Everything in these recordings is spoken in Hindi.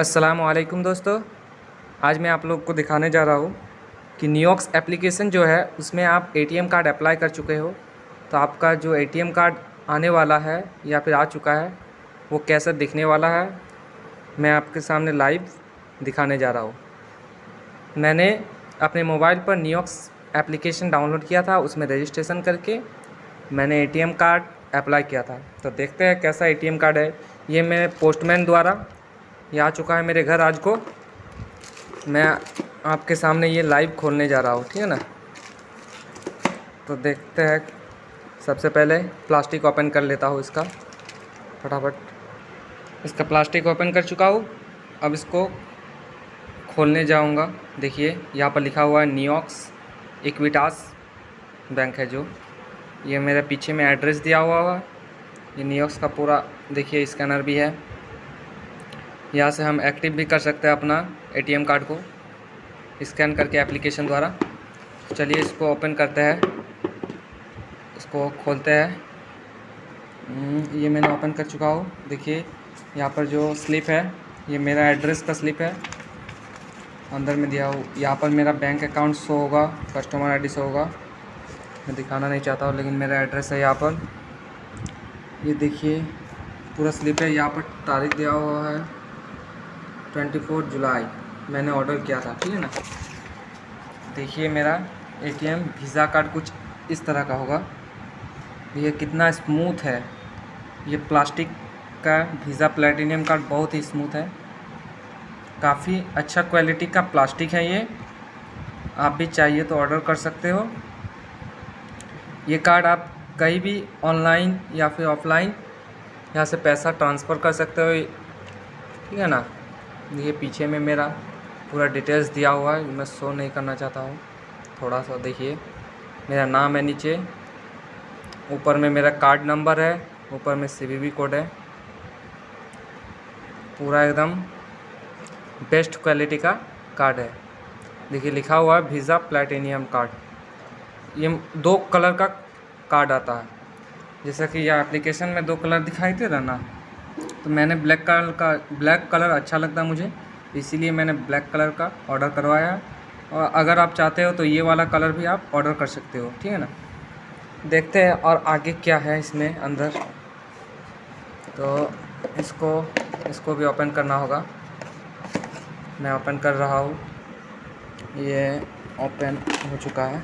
असलकुम दोस्तों। आज मैं आप लोग को दिखाने जा रहा हूँ कि न्यूऑक्स एप्लीकेशन जो है, उसमें आप एटीएम कार्ड अप्लाई कर चुके हो। तो आपका जो एटीएम कार्ड आने वाला है या फिर आ चुका है, वो कैसा दिखने वाला है, मैं आपके सामने लाइव दिखाने जा रहा हूँ। मैंने अपने मोबाइल पर न्यूऑक्स एप्लीकेशन डाउनलोड किया था, उसमें रजिस्ट्रेशन करके मैंने ए कार्ड अप्लाई किया था। तो देखते हैं कैसा ए कार्ड है। ये मैं पोस्टमैन द्वारा ये आ चुका है मेरे घर आज को। मैं आपके सामने ये लाइव खोलने जा रहा हूँ, ठीक है ना? तो देखते हैं, सबसे पहले प्लास्टिक ओपन कर लेता हूँ इसका, फटाफट। इसका प्लास्टिक ओपन कर चुका हूँ। अब इसको खोलने जाऊँगा। देखिए, यहाँ पर लिखा हुआ है न्यूऑक्स इक्विटास बैंक है जो। ये मेरे पीछे में एड्रेस दिया हुआ हुआ ये न्यूऑक्स का पूरा, देखिए स्कैनर भी है। यहाँ से हम एक्टिव भी कर सकते हैं अपना एटीएम कार्ड को स्कैन करके एप्लीकेशन द्वारा। चलिए इसको ओपन करते हैं। इसको खोलते हैं। हम्म, ये मैंने ओपन कर चुका हूँ। देखिए यहाँ पर जो स्लिप है ये मेरा एड्रेस का स्लिप है। अंदर में दिया हूँ। यहाँ पर मेरा बैंक अकाउंट शो होगा कस्टमर आईडी शो होगा। मैं दिखाना नहीं चाहता हूँ लेकिन मेरा एड्रेस है यहाँ पर। ये देखिए पूरा स्लिप है। यहाँ पर तारीख दिया हुआ है। ट्वेंटी फोर जुलाई, मैंने ऑर्डर किया था, ठीक है ना? देखिए मेरा एटीएम वीज़ा कार्ड कुछ इस तरह का होगा। ये कितना स्मूथ है। ये प्लास्टिक का वीज़ा प्लेटिनियम कार्ड बहुत ही स्मूथ है। काफ़ी अच्छा क्वालिटी का प्लास्टिक है ये। आप भी चाहिए तो ऑर्डर कर सकते हो। ये कार्ड आप कहीं भी ऑनलाइन या फिर ऑफलाइन यहाँ से पैसा ट्रांसफ़र कर सकते हो, ठीक है ना? ये पीछे में मेरा पूरा डिटेल्स दिया हुआ है, मैं शो नहीं करना चाहता हूँ। थोड़ा सा देखिए, मेरा नाम है नीचे। ऊपर में मेरा कार्ड नंबर है, ऊपर में सी कोड है। पूरा एकदम बेस्ट क्वालिटी का कार्ड है। देखिए, लिखा हुआ है वीज़ा प्लेटिनियम कार्ड ये दो कलर का कार्ड आता है। जैसा कि यह एप्लीकेशन में दो कलर दिखाई दे रहा ना? तो मैंने ब्लैक कलर का, ब्लैक कलर अच्छा लगता मुझे, इसीलिए मैंने ब्लैक कलर का ऑर्डर करवाया। और अगर आप चाहते हो तो ये वाला कलर भी आप ऑर्डर कर सकते हो, ठीक है ना? देखते हैं और आगे क्या है इसमें अंदर। तो इसको इसको भी ओपन करना होगा। मैं ओपन कर रहा हूँ। ये ओपन हो चुका है।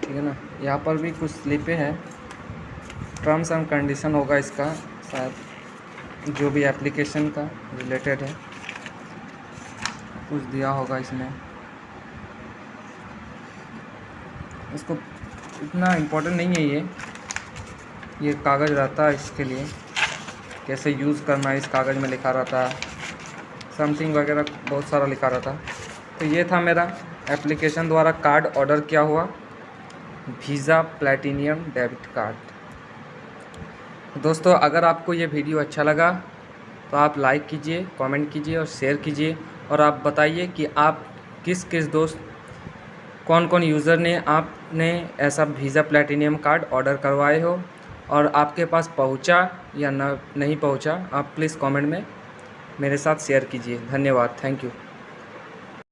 ठीक है ना? यहाँ पर भी कुछ स्लिपें हैं। टर्म्स एंड कंडीशन होगा इसका। शायद जो भी एप्लीकेशन का रिलेटेड है, कुछ दिया होगा इसमें इसको इतना इम्पोर्टेंट नहीं है ये। ये कागज़ रहता है इसके लिए। कैसे यूज़ करना है, इस कागज़ में लिखा रहता है। समथिंग वगैरह बहुत सारा लिखा रहता है। तो ये था मेरा एप्लीकेशन द्वारा कार्ड ऑर्डर किया हुआ। वीज़ा प्लेटिनियम डेबिट कार्ड दोस्तों, अगर आपको ये वीडियो अच्छा लगा तो आप लाइक कीजिए, कमेंट कीजिए और शेयर कीजिए और आप बताइए कि आप किस किस दोस्त कौन कौन यूज़र ने आपने ऐसा वीज़ा प्लेटिनियम कार्ड ऑर्डर करवाए हो और आपके पास पहुँचा या न, नहीं पहुँचा, आप प्लीज़ कमेंट में मेरे साथ शेयर कीजिए। धन्यवाद। Thank you